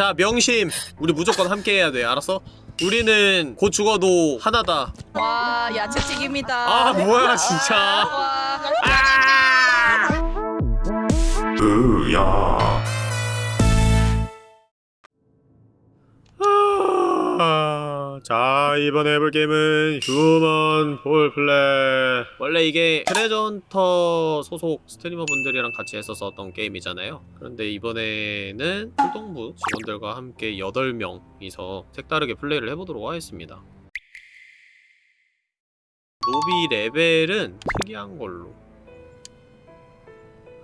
자 명심 우리 무조건 함께 해야 돼 알았어? 우리는 곧 죽어도 하나다 와 야채튀김이다. 아 뭐야 진짜 와. 아, 자 이번에 해볼 게임은 Human Fall Flat 원래 이게 트레저헌터 소속 스트리머 분들이랑 같이 했었었던 게임이잖아요. 그런데 이번에는 풀동부 직원들과 함께 8명이서 색다르게 플레이를 해보도록 하겠습니다. 로비 레벨은 특이한 걸로.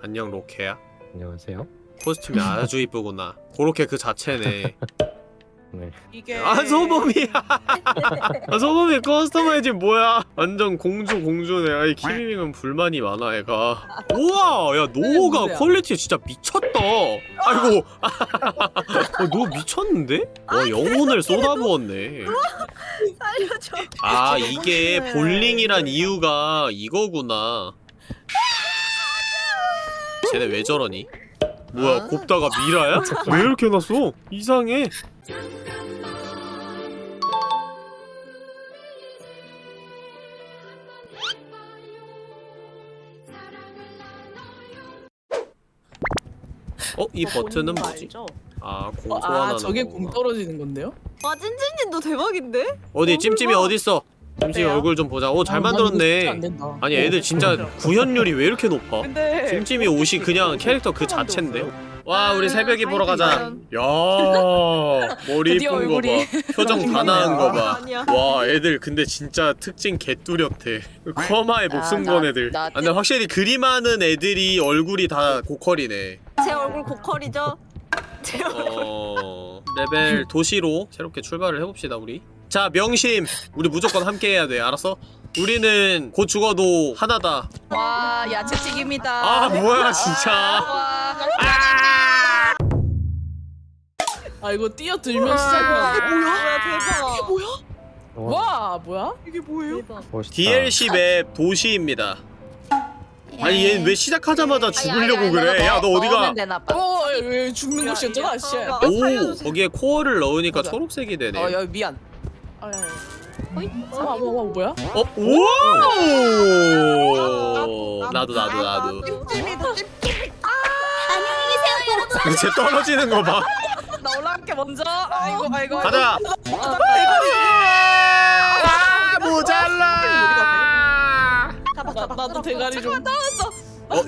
안녕 로케야. 안녕하세요. 코스튬이 아주 이쁘구나. 그렇게 그 자체네 네. 이게 아 소범이야 아 소범이 커스터마이징 뭐야 완전 공주 공주네 아이 키미밍은 불만이 많아 애가 우와 야 노호가 뭐야? 퀄리티 진짜 미쳤다 아이고 어, 너 미쳤는데? 와 영혼을 쏟아부었네 살려줘. 아 이게 볼링이란 이유가 이거구나 쟤네 왜 저러니? 뭐야 곱다가 미라야? 왜 이렇게 해놨어? 이상해 어? 이 버튼은 뭐지? 아공 어, 아 저게 거구나. 공 떨어지는 건데요? 와 찐찐님도 대박인데? 어디 찜찜이 봐. 어딨어? 어때요? 얼굴 좀 보자 오 잘 아, 만들었네. 아니 애들 진짜 구현율이 왜 이렇게 높아? 근데 찜찜이 옷이 그냥 캐릭터 그 자체인데? 와 우리 새벽이 보러 가자. 야 머리 이쁜 얼굴이 거봐 표정 다 나은 거봐 아니야. 와 애들 근데 진짜 특징 개뚜렷해 커마에 목숨 나- 건 애들 나 아, 근데 확실히 그림하는 애들이 얼굴이 다 고퀄이네 제 얼굴 고퀄이죠? 제 얼굴. 어... 레벨 도시로 새롭게 출발을 해봅시다 우리 자 명심 우리 무조건 함께 해야 돼 알았어? 우리는 곧 죽어도 하나다 와 야채튀김이다. 아 뭐야 진짜 와. 아 이거 뛰어들면 아. 시작하는 뭐야 대박. 뭐야? 와, 와 뭐야? 이게 뭐예요? DLC map 도시입니다 아니 얘왜 시작하자마자 죽으려고 아니, 아니, 그래 야 너 어디가 봐. 어왜 죽는 야, 것이었잖아 야, 씨. 아, 오. 거기에 코어를 넣으니까 맞아. 초록색이 되네 어 여기 미안. 아, 야, 야. 어이? 와, 와, 와, 뭐야? 어? 오 나도 나도 나도 찜찜이도 찜찜이. 쟤 떨어지는 거 봐 나 올라갈게 먼저. 아이고 아이고. 가자 아 모자라 나. 나도 대가리 좀. 어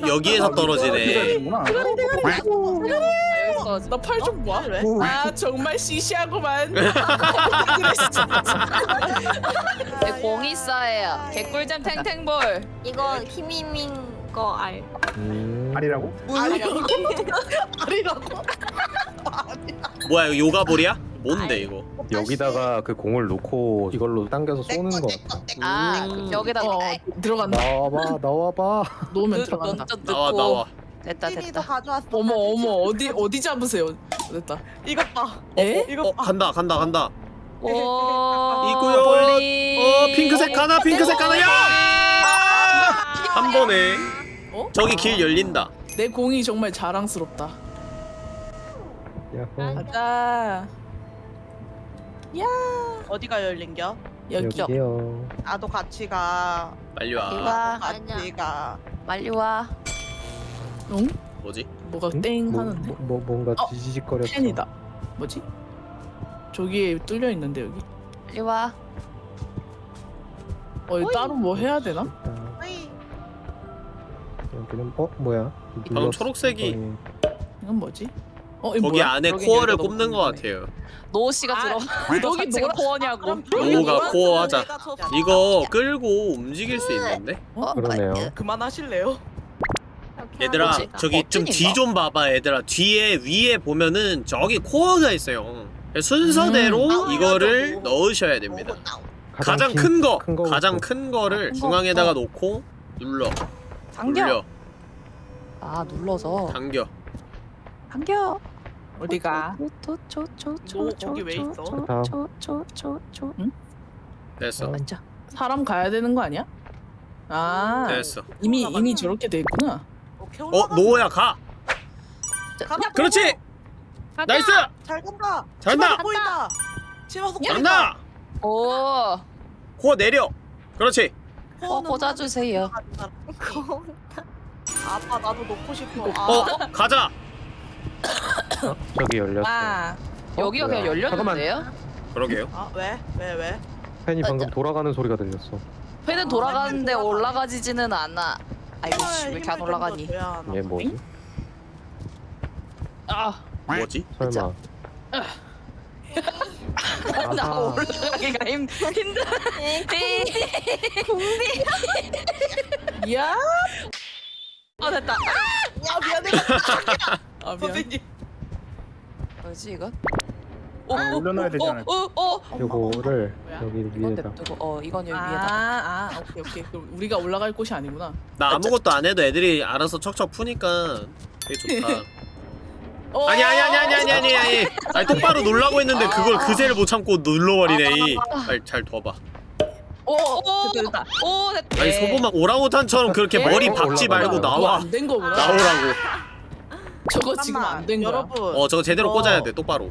여기에서 떨어지네 나팔 좀 봐. 아 정말 시시하구만. 내 공이 있어요. 개꿀잼 탱탱볼. 이거 키미민 거 알. 음, 아리라고? 아니라고? 뭐야 이거 요가볼이야? 뭔데 이거 여기다가 그 공을 놓고 이걸로 당겨서 쏘는 거 같아. 아 음. 여기다 어 들어간다. 나와봐, 나와봐. 놓으면 그 들어간다. 나와. 나와 됐다 됐다. 가져왔어. 어머 어머 어디 어디 잡으세요? 됐다. 이것 봐. 에? 어 간다 간다 간다 오. 이거요. 볼링. 어 핑크색 하나 핑크색 하나 야! 한 번에 어? 저기 길 열린다 내 공이 정말 자랑스럽다. 야호. 가자. 어디가 열린겨? 여기. 여기요. 나도 같이 가. 빨리 와 이와 같이 가. 빨리 와. 응? 뭐지? 뭐가 응? 땡 뭐, 하는데? 뭐, 뭐 뭔가 어, 지지직거렸어. 펜이다. 뭐지? 저기에 뚫려 있는데 여기. 빨리 와. 어 이거 따로 뭐 해야 되나? 아, 어이. 여기는 어 뭐야? 방금. 초록색이 어, 이건 뭐지? 어, 거기 뭐야? 안에 여기 코어를 꼽는 것. 같아요 노 씨가 아, 들어. 여기 너 자체가 뭐라- 코어냐고. 노가 코어 하자 이거 끌고 움직일 수 있는데? 어, 그러네요. 아, 그만하실래요? 얘들아 거지. 저기 좀뒤좀 봐봐 얘들아 뒤에 위에 보면은 저기 코어가 있어요 순서대로 음. 이거를 넣으셔야 됩니다 가장 긴- 큰 거, 큰거 가장. 큰 거를 큰 거. 중앙에다가 어. 놓고 눌러 당겨. 눌려 아 눌러서. 당겨 당겨. 어디가? 너 거기 왜 있어? 다음. 초초초초초. 됐어 어. 앉아. 사람 가야 되는 거 아니야? 아 됐어 이미 이미 저렇게 돼 있구나. 어 올라가. 노야 가 가자. 그렇지 나이스! 잘 간다. 잘한다! 치마도 보인다. 잘한다! 오. 코 내려! 그렇지! 어 꽂아주세요. 아빠 나도 놓고 싶어. 아, 어? 가자! 어? 저기 열렸어. 와. 여기가 뭐야. 그냥 열렸는데요? 그러게요 아 왜? 왜 왜? 팬이 방금 돌아가는 소리가 들렸어. 회는 돌아가는데 올라가지지는 않아. 아이고 씨, 왜 이렇게 안 올라가니? 얘 뭐지? 아, 뭐지? 설마. 나 아하. 올라가기가 힘 힘들어. 야. 아 됐다. 야 미안해. 아 미안. 선생님. 뭐지 이건? 어, 아, 올려놔야 되잖아요. 어, 어, 어, 어. 요거를 여기 위에다. 두고, 어, 이건 여기 아, 위에다. 아, 아, 오케이, 오케이. 그럼 우리가 올라갈 곳이 아니구나. 나 아무것도 안 해도 애들이 알아서 척척 푸니까 되게 좋다. 어. 아니, 아니, 아니, 아니, 아니, 아니, 아니. 아니 똑바로 놀라고 했는데 그걸 그새를 못 참고 눌러버리네. 잘, 잘 둬봐. 오, 됐다. 오, 됐다. 아니 소보막 오라우탄처럼 그렇게 예. 머리 박지 말고 나와. 뭐 나오라고. 저거 지금 안 된 거야. 여러분. 어 저거 제대로 이거 꽂아야 돼 똑바로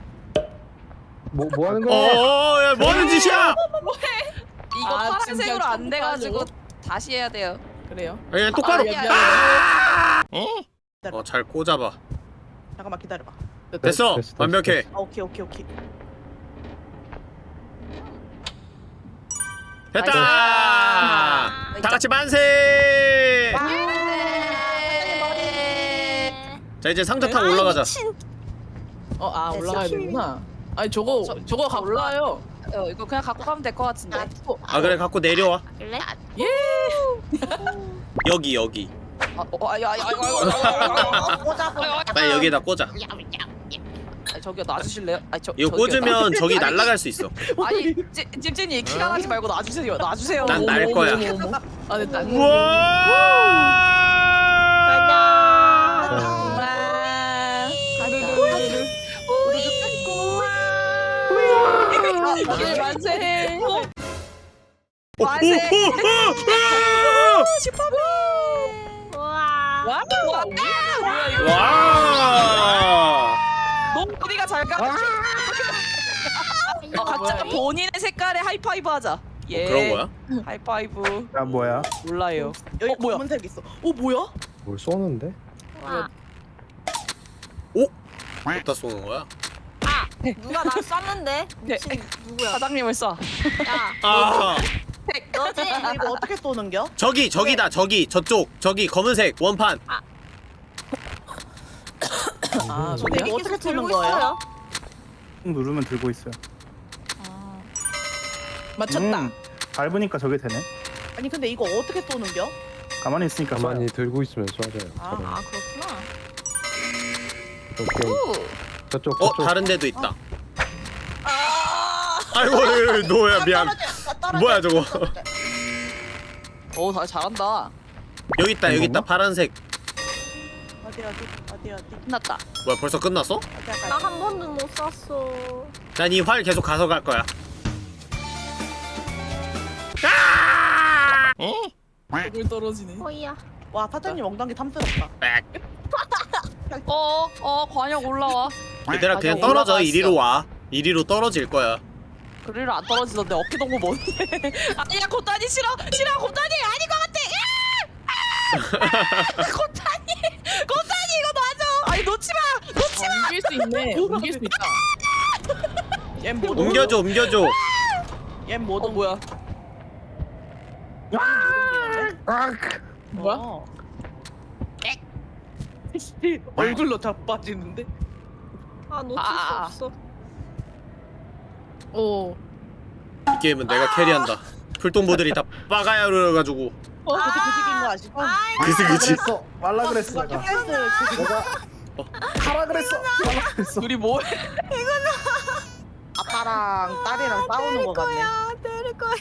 뭐, 뭐 하는 거야? 어어 야 뭐하는 짓이야 이거 아, 파란색으로 안 돼가지고? 다시 해야 돼요. 그래요. 그냥 똑바로 아니야, 어잘 꽂아봐 잠깐만 기다려봐. 됐어 됐어, 됐어, 완벽해 아 오케이 오케이 오케이. 됐다 아, 다 같이 만세 네. 자 이제 상자 타고 올라가자 어, 아. 올라가야 되구나. 아니 저거 저- 저거 저 갖고 올라- 올라요. 어, 이거 그냥 갖고 가면 될 것 같은데. 아 그래 갖고 내려와 그래? 여기 여기 아, 어, 아야, 아야, 아야, 아야, 꽂아 꽂아. 빨리 여기에다 꽂아 아, 저기요 놔주실래요? 아, 저 이거 저기요, 꽂으면 놔- 저기 날아갈 수 있어 아니, 찜- 찜찜이 키가 나지 말고 놔주세요. 놔주세요. 난 날 거야. 아 됐다. 우와 만세. 오, 오, 만세. 오, 슈퍼맨. 와, 와, 뭐야 이거? 오. 와 너무 어디가 잘 가? 어, 각자 본인의 색깔에 하이파이브 하자. 예. 어, 그런 거야? 하이파이브. 야 뭐야? 몰라요. 여기 어, 뭐야? 검은색 있어. 어 뭐야? 뭘 쏘는데? 우와. 어디다 쏘는 거야? 누가 나 쐈는데? 네. 미친 누구야? 사장님을 쏴. 야, 아 너지? 아, 이거 어떻게 쏘는겨? 저기 저기다 저기 저쪽 저기 검은색 원판 아 근데 저기요? 이거 어떻게 쏘는 들고 거예요? 있어요. 꾹 누르면 들고 있어요. 맞췄다. 음, 밟으니까 저게 되네. 아니 근데 이거 어떻게 쏘는겨? 가만히 있으니까 가만히 쏴요. 들고 있으면 쏴져요. 아, 저런. 아 그렇구나. 오. 저쪽, 어 저쪽. 다른 데도 있다 아. 아이고 노야 미안 뭐야, 저거? 오, 다 잘한다. 여기 있다 여기 있다? 파란색 어디 어디 어디 어디 끝났다. 뭐야 벌써 끝났어? 나 한 번도 못 쐈어. 난 이 활 계속 가져갈 거야 물 떨어지네. 허이야. 와 사장님 엉덩이 탐스럽다. 빽 어, 어, 관역 올라와. 얘들아 아, 그냥 떨어져 올라갔어. 이리로 와 이리로 떨어질 거야 그리로 안 떨어지던데 어깨 동무 뭔데? 아니야, 고타니 싫어. 싫어, 고타니 아닌 것 같아. 야! 고타니, 고타니 이거 놔줘. 아니 놓지 마, 놓지 마. 옮길 수 있네. 옮길 수 있다. 얜못 옮겨줘 옮겨줘 얜못 어 뭐야? 아, 뭐야? 어. 얼굴로 자빠지는데? 아 놓칠 아. 수 없어. 오. 이 게임은 내가 캐리한다 풀동보들이 다 빠가야로여가지고 어, 그때 그 시기인 거 아시고? 그치 그치 그랬어. 말라 그랬어. 내가. 그 내가 하라 그랬어. 말라 그랬어. 둘이 뭐? 아빠랑 딸이랑 싸우는 거 같네. 아 때릴 거야.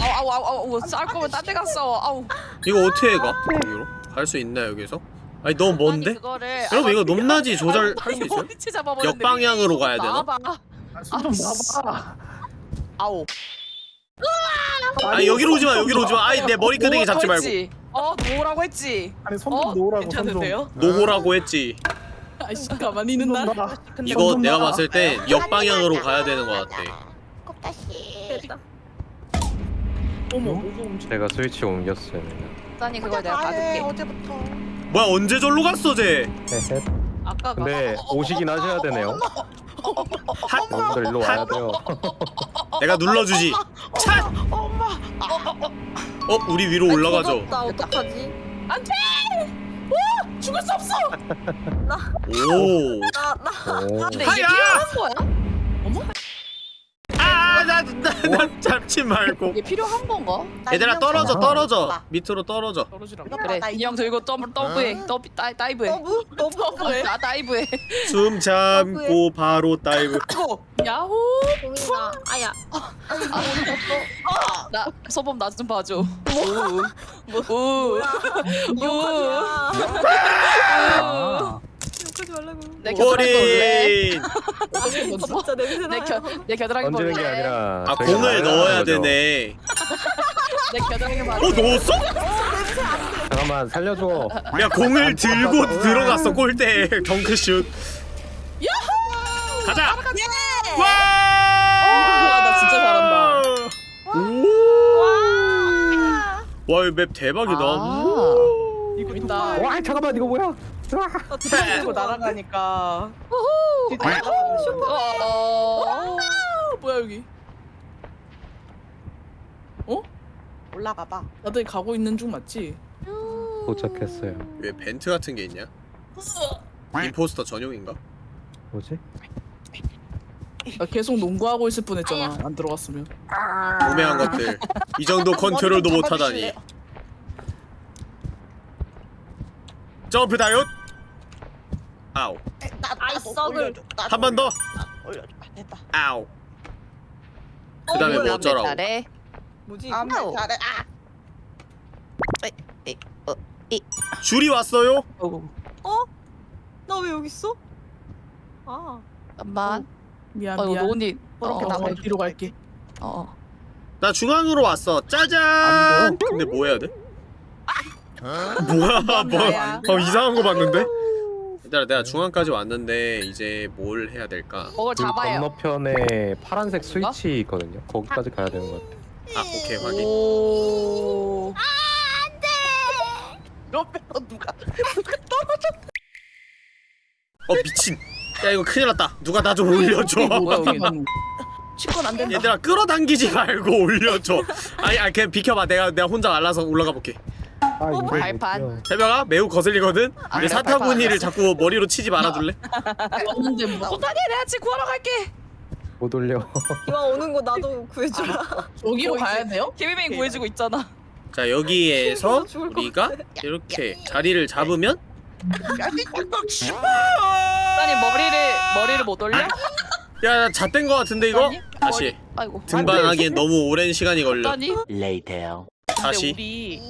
아우 아우 아우 아우 쌀 거면 딴데 갔어. 아우. 이거 어떻게 가? 여기로? 갈 수 있나 여기서? 아니 너무 먼데? 아니, 그거를 여러분 이거 아, 높낮이 조절 아우, 할수 있어요? 역방향으로 가야 되나? 나와봐. 아, 손좀 놔봐. 아우. 아니 여기로 오지마 여기로 오지마 아이 내 머리 끄댕이 잡지 말고? 어 놓으라고 했지. 아니 손 어? 좀 놓으라고 손 좀. 괜찮으세요? 노호라고 했지 아 아이씨 가만히 있는 날. 나 이거 내가 봤을 때 역방향으로 가야 되는 것 같아 됐다. 어머. 제가 스위치 옮겼어요. 수단이 그걸 내가 해, 받을게. 어제부터. 뭐야 언제 절로 갔어 쟤. 아까 가. 근데 오시긴 하셔야 되네요. 여러분들 일로 와야 돼요. 내가 눌러주지 차! 엄마. 어 우리 위로 올라가죠 나 어떡하지? 죽을 수 없어. 오나 나. 오. 근데 이게! 필요한 거야? 나, 나 잡지 말고. 이게 필요한 건가? 나 얘들아 인형 떨어져 잡아. 떨어져. 봐. 밑으로 떨어져. 떨어지라고. 그래 나 인형 들고 더블 더블해. 더블 다이 다이브해. 너무 너무 나 다이브해. 숨 참고 바로 다이브. 이거. 야호! 보인다. 아야. 나 소범 나 좀 봐줘. 뭐? 마. 아. 욕하지 말라고. 내 겨드랑이 볼래? 진짜 냄새 내, 나요. 겨, 내 겨드랑이 던지는 게 볼래 아니라 아 저희가 공을 넣어야 거죠. 되네 내 겨드랑이 어 넣었어? 잠깐만 살려줘. 야 공을 들고 들어갔어 골대에 덩크슛 가자 와! 와, 나 진짜 잘한다. 와, 이 맵 대박이다. 아. 오. 이거. 와 잠깐만 이거 뭐야? 아, 이거 날아가니까. 어, 날아가는 어. 어, 뭐야 여기? 올라가 봐. 다들 가고 있는 중 맞지? 도착했어요. 왜 벤트 같은 게 있냐? 임포스터 전용인가? 뭐지? 나 계속 농구하고 있을 뻔했잖아. 안 들어갔으면. 오매한 것들. 이 정도 컨트롤도 못하다니. 점프 다이엇. 아우. 나, 아이, 썩을. 한 번 더. 올려줘. 아, 됐다. 아우. 그 다음에 뭐 어쩌라고? 잘해 뭐지? 아, 아우. 잘해. 아. 줄이 왔어요? 나왜 여기 있어? 아. 잠깐만 미안 어 미안. 노은이 그렇게 어, 나가. 어, 뒤로 갈게. 어. 나 중앙으로 왔어. 짜잔. 근데 뭐 해야 돼? 뭐야? 뭐. 어, 이상한 거 봤는데? 얘들아, 내가 중앙까지 왔는데 이제 뭘 해야 될까? 그걸 그 잡아요 건너편에 파란색 스위치 있거든요. 거기까지 가야 되는 것 같아. 아, 오케이 확인. 오 옆에서 누가 어 미친. 야 이거 큰일 났다. 누가 나 좀 올려줘. 뭐야, 여기. 치권 안 된다. 얘들아 끌어당기지 말고 올려줘. 아니, 아 그냥 비켜봐. 내가 내가 혼자 알아서 올라가 볼게. 아 이거 발판. 새벽아 매우 거슬리거든. 아, 사타구니를 자꾸 머리로 치지 말아줄래? 없는데 뭐. 고타니 내가 지금 구하러 갈게 못 올려. 이왕 오는 거 나도 구해주라. 여기로 가야 돼요? 케비뱅 구해주고 있잖아 자 여기에서 우리가 이렇게 자리를 잡으면 아니 머리를 머리를 못 올려? 야 잣된 거 같은데 이거 아니, 다시 아이고 등반하기엔 너무 오랜 시간이 걸려. 근데 다시 우리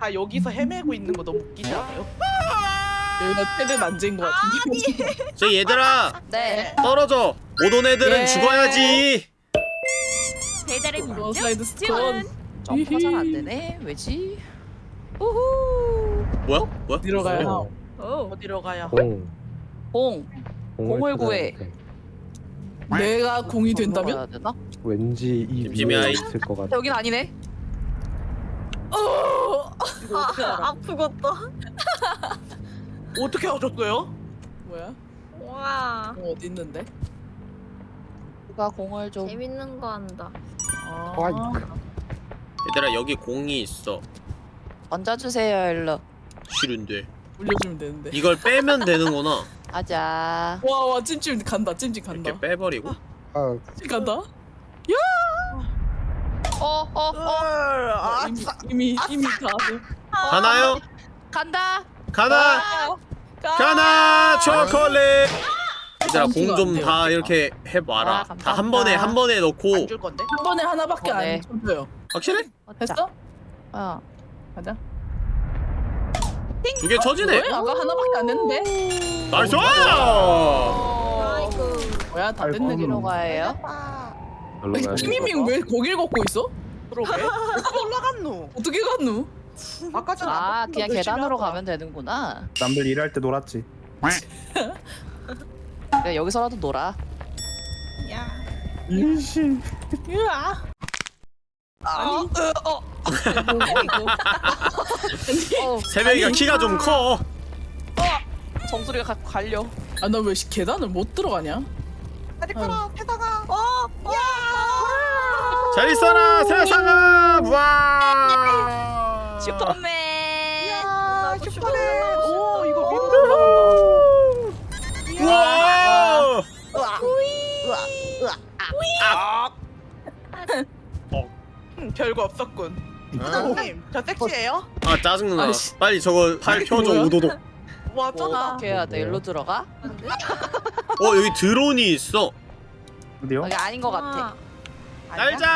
다 여기서 헤매고 있는 거 너무 웃기지 않아요? 여기가 최대 난제인 것 같은데. 저 얘들아 네 떨어져. 못 온 애들은 예. 죽어야지. 배달의 어, 사이드 스톤. 점프가 잘 안 되네 왜지? 우후 뭐야? 뭐야? 뒤로 가요. 오. 어디로 가요? 공. 공 공을 구해. 내가 공이 된다면? 왠지 이 위에. 있을 것 같아. 여긴 아니네 어. 이거 어떻게 아, 알아? 아프겠다. 어떻게 알았어요? 뭐야? 와. 공 어디 있는데? 누가 공을 좀 재밌는 거 한다. 아. 얘들아 여기 공이 있어. 얹어주세요 일로 싫은데. 올려주면 되는데. 이걸 빼면 되는구나. 가자 와와 찜찜 간다. 찜찜 간다. 이렇게 빼버리고. 아찜 간다. 어 어 어 아, 이미 이미 이미 다. 가나요? 간다 가나? 가나 초콜릿. 얘들아 공좀다 이렇게 아, 해봐라. 다 감사합니다. 한 번에 한 번에 넣고 안줄 건데? 한 번에 하나밖에 어, 네. 안 쳐줘요. 확실해? 했어? 어 가자. 두 개 쳐지네. 왜? 아까 하나밖에 안 했는데? 나이스! 아이고. 뭐야 다 아이고. 됐네 기로. 가요? 돼. 키미밍 왜 고기를 걷고 있어? 그러게? 어떻게 올라갔노? 어떻게 갔누? 아까 전에 아 그냥 계단으로. 가면 되는구나 남들 일할 때 놀았지. 야 여기서라도 놀아. 일신. 아니. 어. 어. 어. 새벽이가 키가 좀 커. 정수리가 가, 갈려. 아 나 왜 계단을 못 들어가냐? 다리 걸어 세상아. 잘 있어라 세상아. 와. 슈퍼맨. 야 슈퍼맨 오. 이거 위로 올라간다. 와. 으아. 으아. 으아. 음, 별거 없었군. 사장님 저 섹시해요? 아 짜증나. 아이씨. 빨리 저거 팔 펴줘? 오도독. 와뭐 쩐다. 어떻게 해야 돼? 일로 들어가? 어 여기 드론이 있어. 어디요? 여기 아닌 것 같아. 날자.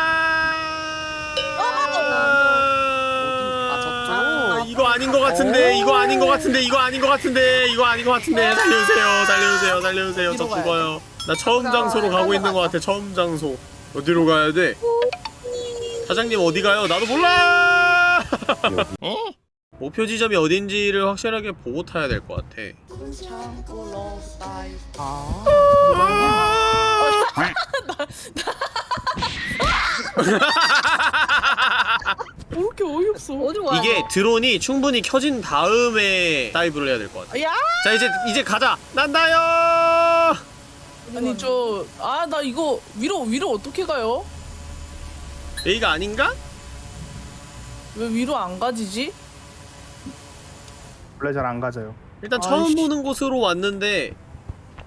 아, 저쪽? 이거 아닌 것 같은데 이거 아닌 것 같은데 이거 아닌 것 같은데 이거 아닌 것 같은데. 살려주세요 살려주세요 살려주세요. 저 어디로 가야 죽어요. 나 처음 장소로 가고 있는 것 같아 처음 장소. 어디로 가야 돼? 사장님 어디 가요? 나도 몰라! 목표 지점이 어딘지를 확실하게 보고 타야 될 것 같아. 아. 왜 이렇게 어이없어? 어디로 가야 이게 드론이 충분히 켜진 다음에 다이브를 해야 될 것 같아 야. 자 이제 이제 가자 난다요 아니 저 아 나 이거 위로 위로 어떻게 가요? 여기가 아닌가? 왜 위로 안 가지지? 원래 잘 안 가져요. 일단 처음 아이씨. 보는 곳으로 왔는데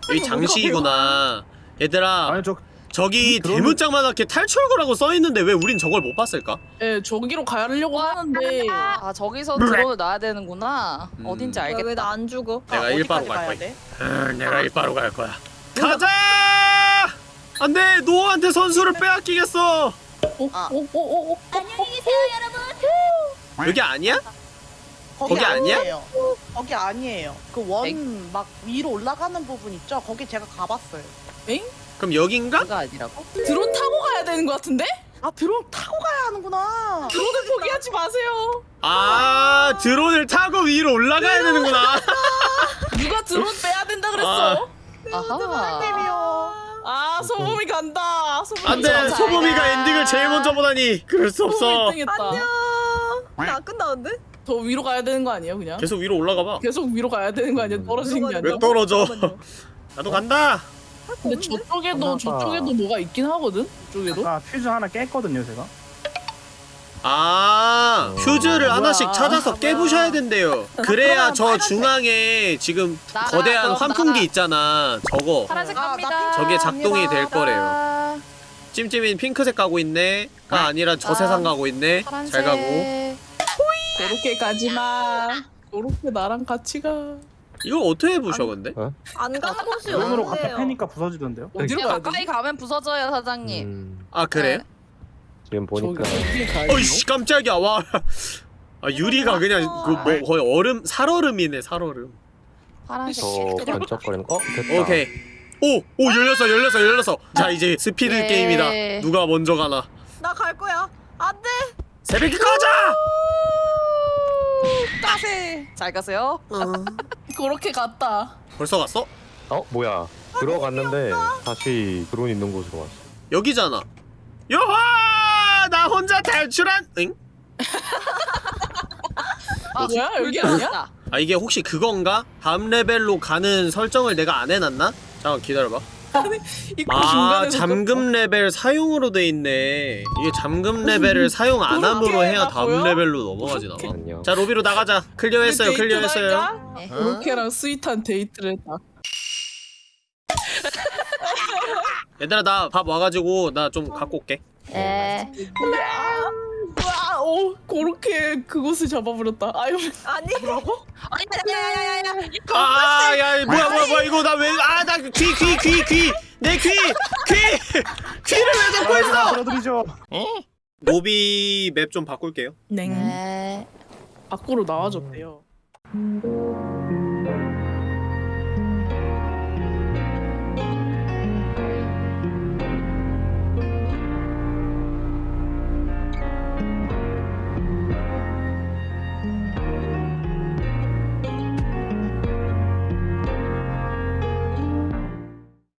여기 장식이구나 얘들아 아니 저 저기 음, 그러면- 대문짝만하게 탈출구라고 써있는데 왜 우린 저걸 못 봤을까? 예 저기로 가려고 하는데 아 저기서 드론을 놔야 되는구나. 음. 어딘지 왜 알겠다. 나안 죽어? 내가 아, 일바로 갈 거야. 내가 일바로 갈 거야. 가자! 안돼 노아한테 선수를 빼앗기겠어. 아. 오오오오 여기 아니야? 거기, 거기 아니야? 거기 아니에요. 그 원. 막 위로 올라가는 부분 있죠? 거기 제가 가봤어요. 그럼 여긴가? 아니라고? 드론 타고 가야 되는 것 같은데? 아 드론 타고 가야 하는구나. 드론을 포기하지 마세요. 아 드론을 타고 위로 올라가야 되는구나. 누가 드론 빼야 된다 그랬어? 아하. 쌤이요. 아 소범이 간다. 소범이 안돼. 소범이가 엔딩을 제일 먼저 보다니 그럴 수 없어. 1등했다. 안녕. 나 끝나는데? 더 위로 가야 되는 거 아니에요 그냥? 계속 위로 올라가 봐. 계속 위로 가야 되는 거 아니야? 떨어지는 게 위로 아니라? 왜 떨어져? 나도 간다. 근데 저쪽에도 엄마가- 저쪽에도 뭐가 있긴 하거든. 저쪽에도. 아까 퓨즈 하나 깼거든요 제가. 아 퓨즈를 뭐야. 하나씩 찾아서 깨부셔야 된대요. 그래야 저 중앙에 지금 나가, 거대한 그럼 환풍기 나가. 있잖아. 저거 파란색 아, 나 갑니다. 저게 작동이 될 거래요. 아, 찜찜이는 핑크색 가고 있네. 가 아니라 저 아, 세상 가고 있네. 파란색. 잘 가고. 그렇게 가지 마. 그렇게 나랑 같이 가. 이걸 어떻게 부셔 근데? 안 가는 곳이 드론으로 갖다 없네요. 패니까 부서지던데요. 어디로 그냥 가야 돼? 가까이 가면 부서져요 사장님. 음, 아 그래? 네. 지금 보니까? 어이씨 깜짝이야 와. 아 유리가 그냥 그뭐 거의 얼음 살얼음이네 살얼음. 파란색. 저 번쩍거리는 거? 어 됐다. 오케이. 오! 오 열렸어 열렸어 열렸어. 자 이제 스피드 예. 게임이다. 누가 먼저 가나. 나 갈 거야. 안 돼. 새벽이 꺼져! 따세. 잘 가세요. 그렇게 갔다. 벌써 갔어? 어 뭐야? 들어갔는데 다시 드론 있는 곳으로 왔어. 여기잖아. 요하! 나 혼자 탈출한. 응? 아, 뭐야, 여기 불 아니야? 아 이게 혹시 그건가? 다음 레벨로 가는 설정을 내가 안 해놨나? 잠깐 기다려봐. 입구 아 중간에 잠금 레벨 사용으로 돼 있네. 이게 잠금 레벨을 사용 안 함으로 해야 다음? 레벨로 넘어가지 나. 안녕. 자 로비로 나가자. 클리어했어요. 클리어했어요. 네. 그렇게랑 sweet한 데이트를 했다. 얘들아 나 밥 와가지고 나 좀 갖고 올게. 네. 와, 오, 그렇게 그곳을 잡아버렸다. 아유, 아니. 아니, 야야야야야. 아 야 뭐야 뭐야 뭐야 이거 나 왜 아 나 귀 귀 귀 귀 내 귀 귀 귀를 왜 잡고 있어? 들어드리죠. 로비 맵 좀 바꿀게요. 냉. 네. 밖으로 나와줬대요.